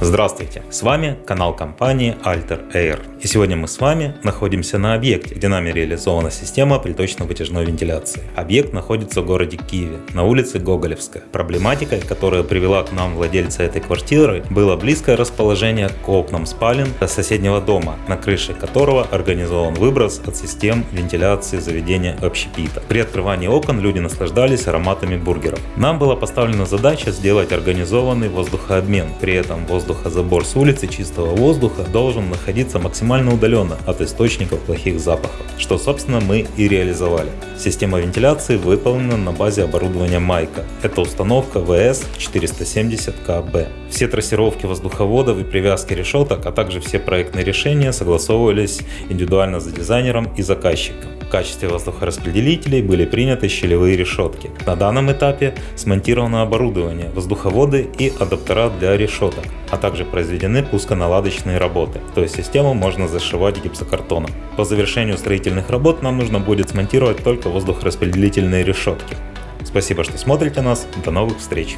Здравствуйте, с вами канал компании Alter Air. И сегодня мы с вами находимся на объекте, где нами реализована система приточно-вытяжной вентиляции. Объект находится в городе Киеве, на улице Гоголевская. Проблематикой, которая привела к нам владельца этой квартиры, было близкое расположение к окнам спален соседнего дома, на крыше которого организован выброс от систем вентиляции заведения общепита. При открывании окон люди наслаждались ароматами бургеров. Нам была поставлена задача сделать организованный воздухообмен, при этом воздух воздухозабор с улицы чистого воздуха должен находиться максимально удаленно от источников плохих запахов, что собственно мы и реализовали. Система вентиляции выполнена на базе оборудования Майка. Это установка VS470KB. Все трассировки воздуховодов и привязки решеток, а также все проектные решения согласовывались индивидуально за дизайнером и заказчиком. В качестве воздухораспределителей были приняты щелевые решетки. На данном этапе смонтировано оборудование, воздуховоды и адаптера для решеток, а также произведены пусконаладочные работы, то есть систему можно зашивать гипсокартоном. По завершению строительных работ нам нужно будет смонтировать только воздухораспределительные решетки. Спасибо, что смотрите нас, до новых встреч!